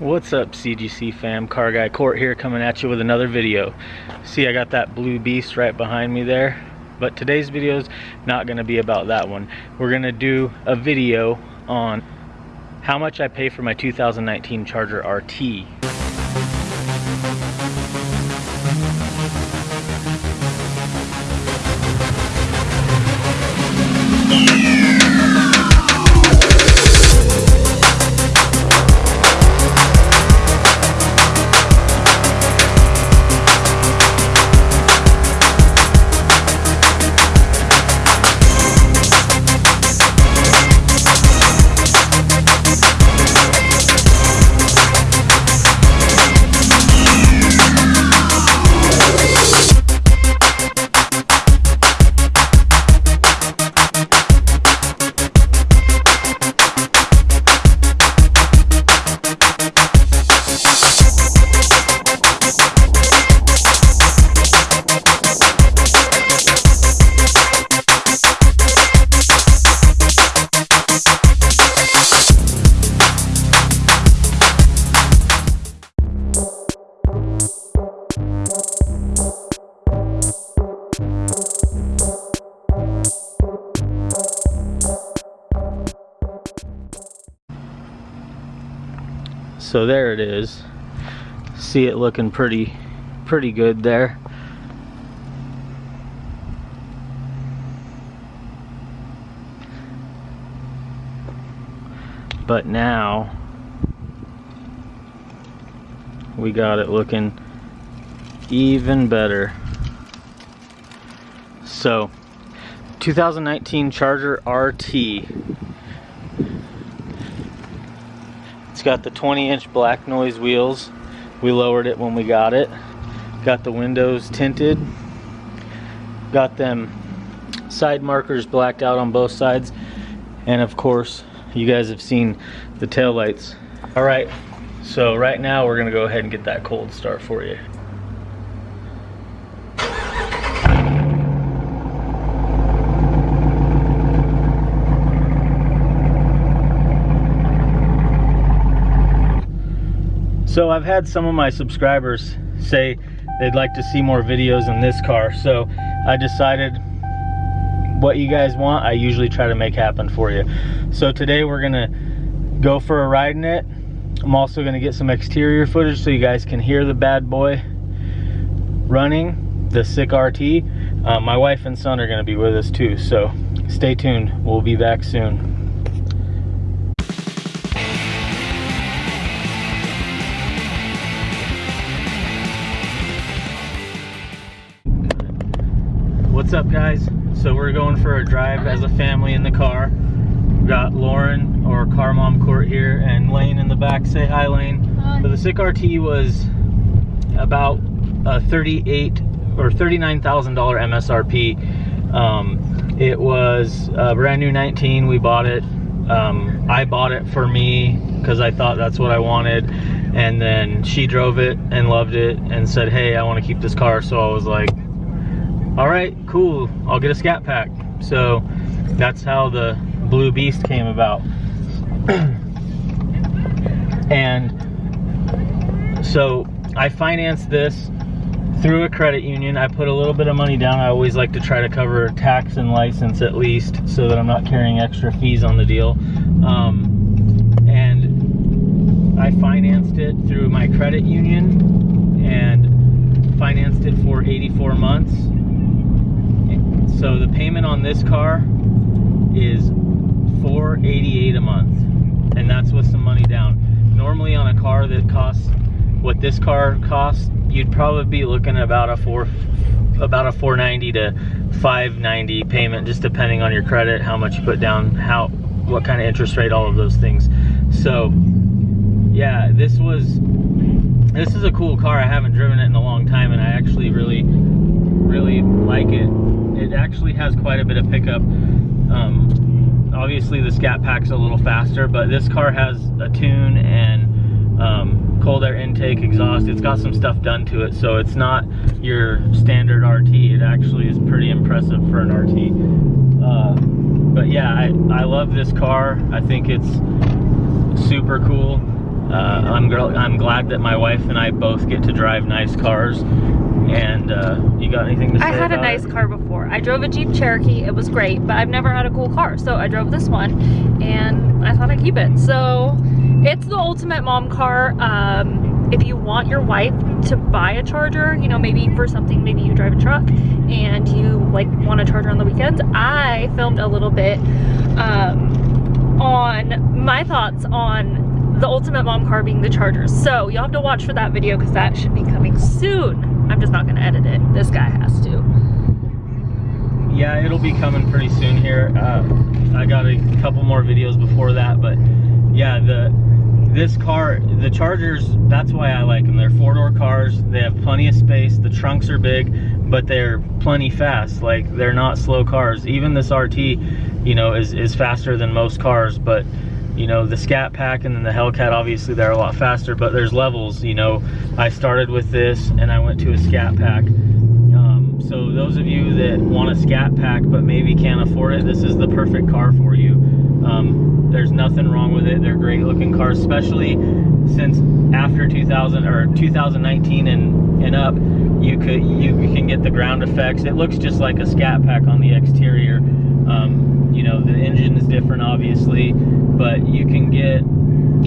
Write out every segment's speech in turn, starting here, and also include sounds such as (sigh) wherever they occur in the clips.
What's up CGC fam, Car Guy Court here coming at you with another video. See I got that blue beast right behind me there, but today's video is not going to be about that one. We're going to do a video on how much I pay for my 2019 Charger RT. So there it is. See it looking pretty pretty good there. But now we got it looking even better. So 2019 Charger RT It's got the 20 inch black noise wheels. We lowered it when we got it. Got the windows tinted. Got them side markers blacked out on both sides. And of course, you guys have seen the tail lights. All right, so right now we're gonna go ahead and get that cold start for you. So I've had some of my subscribers say they'd like to see more videos in this car. So I decided what you guys want, I usually try to make happen for you. So today we're gonna go for a ride in it. I'm also gonna get some exterior footage so you guys can hear the bad boy running, the sick RT. Uh, my wife and son are gonna be with us too, so stay tuned. We'll be back soon. What's up guys? So we're going for a drive as a family in the car. We got lauren or car mom court here and lane in the back. Say hi lane. Hi. so the sick rt was about a 38 or $39,000 msrp um, it was a brand new 19 we bought it. Um, i bought it for me because i thought that's what i wanted. And then she drove it and loved it and said hey i want to keep this car. So i was like all right, cool, I'll get a scat pack. So that's how the Blue Beast came about. (clears throat) and so I financed this through a credit union. I put a little bit of money down. I always like to try to cover tax and license at least so that I'm not carrying extra fees on the deal. Um, and I financed it through my credit union and financed it for 84 months so the payment on this car is 488 a month and that's with some money down. Normally on a car that costs what this car costs you'd probably be looking at about a four about a 490 to 590 payment just depending on your credit how much you put down how what kind of interest rate all of those things. So yeah this was this is a cool car. I haven't driven it in a long time and i actually really really like it it actually has quite a bit of pickup. Um, obviously the Scat Pack's a little faster, but this car has a tune and um, cold air intake, exhaust. It's got some stuff done to it, so it's not your standard RT. It actually is pretty impressive for an RT. Uh, but yeah, I, I love this car. I think it's super cool. uh, I'm, I'm glad that my wife and I both get to drive nice cars. And uh, you got anything to say I had a nice it? car before. I drove a Jeep Cherokee. It was great, but I've never had a cool car. So I drove this one and I thought I'd keep it. So it's the ultimate mom car. Um, if you want your wife to buy a charger, you know, maybe for something, maybe you drive a truck and you like want a charger on the weekends. I filmed a little bit um, on my thoughts on the ultimate mom car being the chargers. So you'll have to watch for that video because that should be coming soon. I'm just not gonna edit it. This guy has to. Yeah, it'll be coming pretty soon here. Uh, I got a couple more videos before that, but yeah, the this car, the Chargers, that's why I like them. They're four-door cars. They have plenty of space. The trunks are big, but they're plenty fast. Like they're not slow cars. Even this RT, you know, is is faster than most cars, but you know the scat pack and then the hellcat obviously they're a lot faster but there's levels you know. I started with this and i went to a scat pack. Um, so those of you that want a scat pack but maybe can't afford it this is the perfect car for you. Um, there's nothing wrong with it. They're great looking cars especially since after 2000 or 2019 and and up you could you, you can get the ground effects. It looks just like a scat pack on the exterior. Um, you know the engine is different obviously but you can get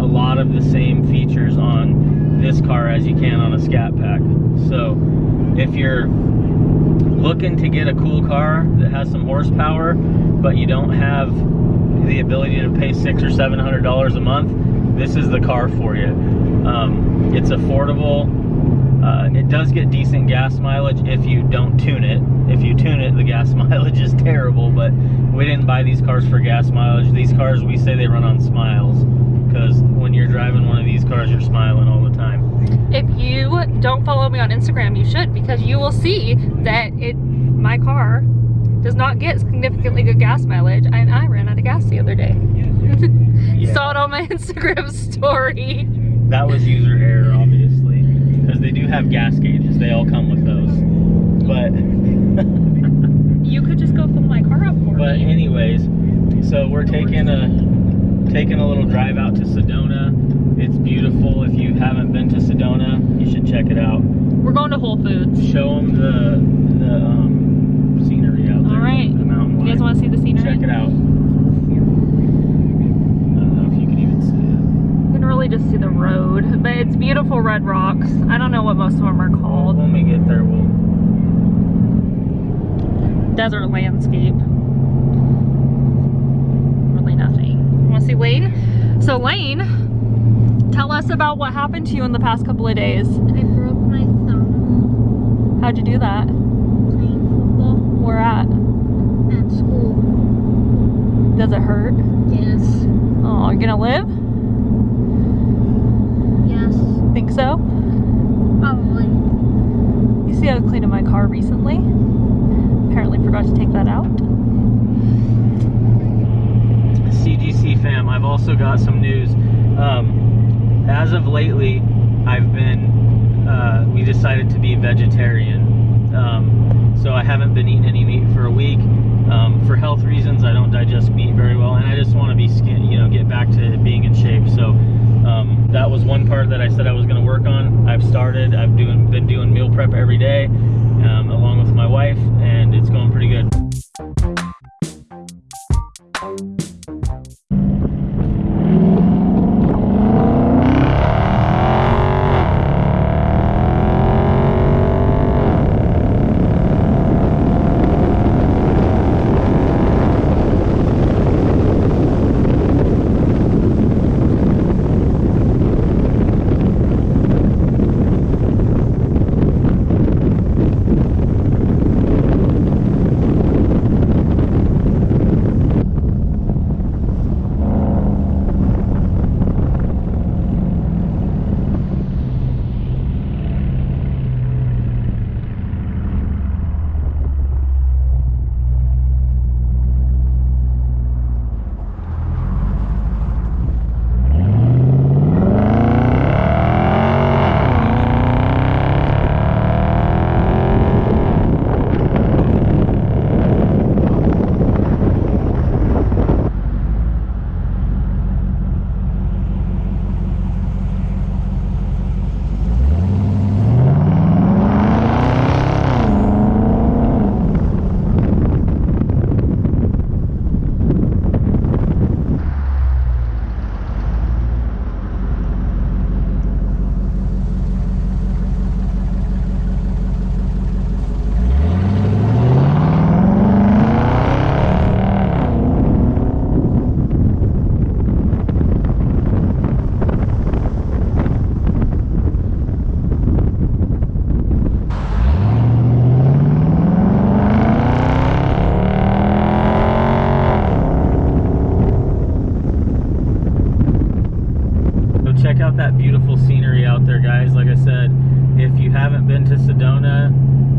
a lot of the same features on this car as you can on a scat pack. So if you're looking to get a cool car that has some horsepower but you don't have the ability to pay six or seven hundred dollars a month this is the car for you. Um, it's affordable uh, it does get decent gas mileage if you don't tune it. If you tune it, the gas (laughs) mileage is terrible, but we didn't buy these cars for gas mileage. These cars, we say they run on smiles, because when you're driving one of these cars, you're smiling all the time. If you don't follow me on Instagram, you should because you will see that it my car does not get significantly good gas mileage and I ran out of gas the other day. (laughs) Yeah. Saw it on my (laughs) Instagram story. That was user error, obviously, they do have gas gauges. They all come with those. But You could just go fill my car up for But me. anyways, so we're taking a taking a little drive out to Sedona. It's beautiful. If you haven't been to Sedona, you should check it out. We're going to Whole Foods. Show them the the um, scenery out there. All right. The mountain You guys want to see the scenery? check it out. I don't know if you can even see You can really just see the road, but it's beautiful red rocks. I don't know what most of them are called. When we get there, we'll. Desert landscape. Really nothing. Want to see Lane? So Lane, tell us about what happened to you in the past couple of days. I broke my thumb How'd you do that? playing football Where at? at school. Does it hurt? Yes. Oh, you're gonna live? Yes. Think so? Probably. You see I was cleaning my car recently. Apparently forgot to take that out. CGC fam, I've also got some news. Um, as of lately, I've been, uh, we decided to be vegetarian. Um, so I haven't been eating any meat for a week. Um, for health reasons, I don't digest meat very well, and I just want to be skin, you know, get back to being in shape. So um, that was one part that I said I was going to work on. I've started. I've doing been doing meal prep every day, um, along with my wife, beautiful scenery out there, guys. Like I said, if you haven't been to Sedona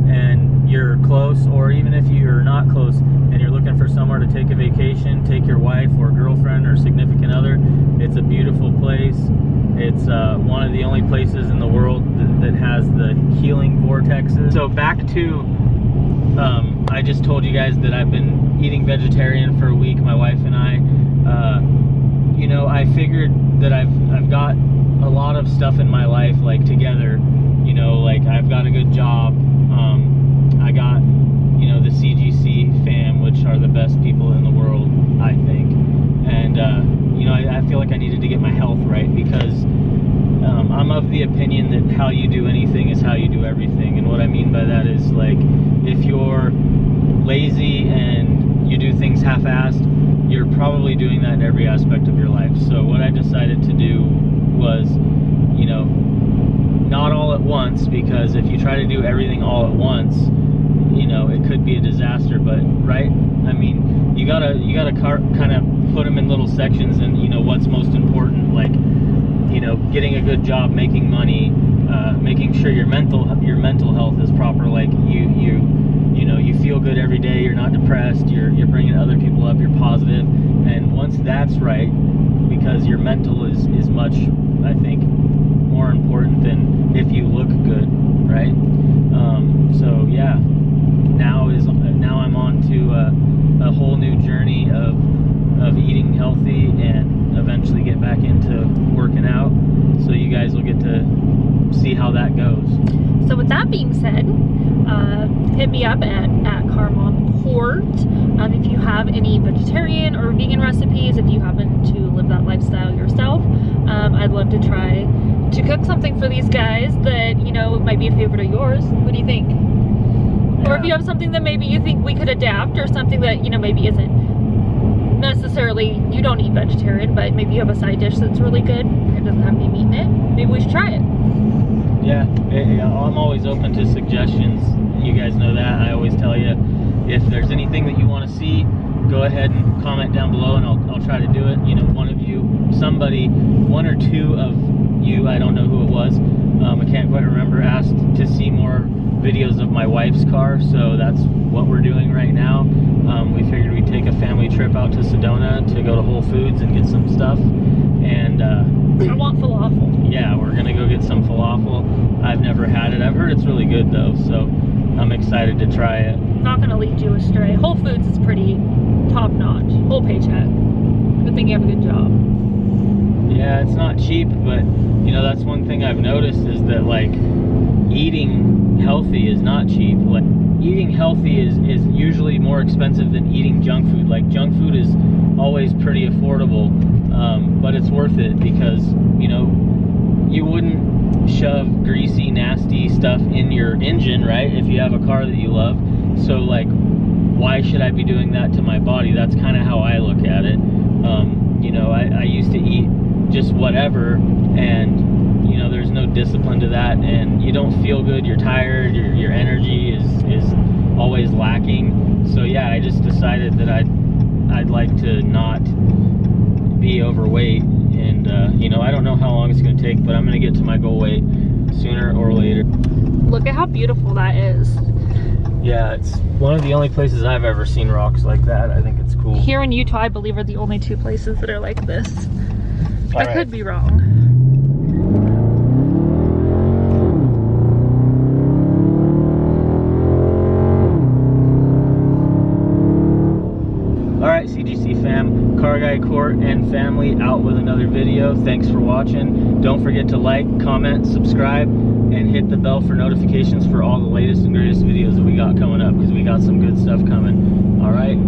and you're close, or even if you're not close and you're looking for somewhere to take a vacation, take your wife or girlfriend or significant other, it's a beautiful place. It's uh, one of the only places in the world that, that has the healing vortexes. So back to, um, I just told you guys that I've been eating vegetarian for a week, my wife and I. Uh, you know, I figured that I've I've got a lot of stuff in my life like together. You know, like I've got a good job. Um, I got you know the CGC fam, which are the best people in the world, I think. And uh, you know, I, I feel like I needed to get my health right because um, I'm of the opinion that how you do anything is how you do everything. And what I mean by that is like if you're lazy and you do things half-assed, you're probably doing that in every aspect of your life. So what I decided to do was, you know, not all at once because if you try to do everything all at once, you know, it could be a disaster. But right, I mean, you gotta you gotta kind of put them in little sections, and you know what's most important, like you know, getting a good job, making money, uh, making sure your mental your mental health is proper. Like you you you know you feel good every day. You're not depressed. You're you're bringing other people up. You're positive, and once that's right, because your mental is is much I think more important than if you look good, right? Um, so yeah, now is now I'm on to a, a whole new journey of of eating healthy and eventually get back into working out. So you guys will get to see how that goes. So with that being said, uh, hit me up at, at Car Mom Court um, if you have any vegetarian or vegan recipes, if you happen to live that lifestyle yourself. Um, I'd love to try to cook something for these guys that, you know, might be a favorite of yours. What do you think? Yeah. Or if you have something that maybe you think we could adapt or something that, you know, maybe isn't necessarily, you don't eat vegetarian, but maybe you have a side dish that's really good and doesn't have any meat in it, maybe we should try it. Yeah, I'm always open to suggestions. You guys know that. I always tell you if there's anything that you want to see, go ahead and comment down below and I'll, I'll try to do it. You know, one of you, somebody, one or two of you, I don't know who it was, um, I can't quite remember, asked to see more videos of my wife's car, so that's what we're doing right now. Um, we figured we'd take a family trip out to Sedona to go to Whole Foods and get some stuff. And uh, I want falafel. yeah, we're gonna go get some falafel. I've never had it. I've heard it's really good though, so I'm excited to try it. Not gonna lead you astray. Whole Foods is pretty top notch. Whole paycheck. Good thing you have a good job. Yeah, it's not cheap, but you know that's one thing I've noticed is that like eating healthy is not cheap. Like eating healthy is is usually more expensive than eating junk food. Like junk food is always pretty affordable, um, but it's worth it because you know you wouldn't shove greasy, nasty stuff in your engine, right? If you have a car that you love. So like, why should I be doing that to my body? That's kind of how I look at it. Um, you know, I, I used to eat just whatever and you know there's no discipline to that and you don't feel good you're tired your, your energy is is always lacking so yeah i just decided that i'd i'd like to not be overweight and uh, you know i don't know how long it's going to take but i'm going to get to my goal weight sooner or later Look at how beautiful that is. yeah it's one of the only places i've ever seen rocks like that i think it's cool Here in Utah, I believe are the only two places that are like this. All I right. could be wrong. Car Guy Court and family out with another video. Thanks for watching. Don't forget to like, comment, subscribe, and hit the bell for notifications for all the latest and greatest videos that we got coming up because we got some good stuff coming. All right,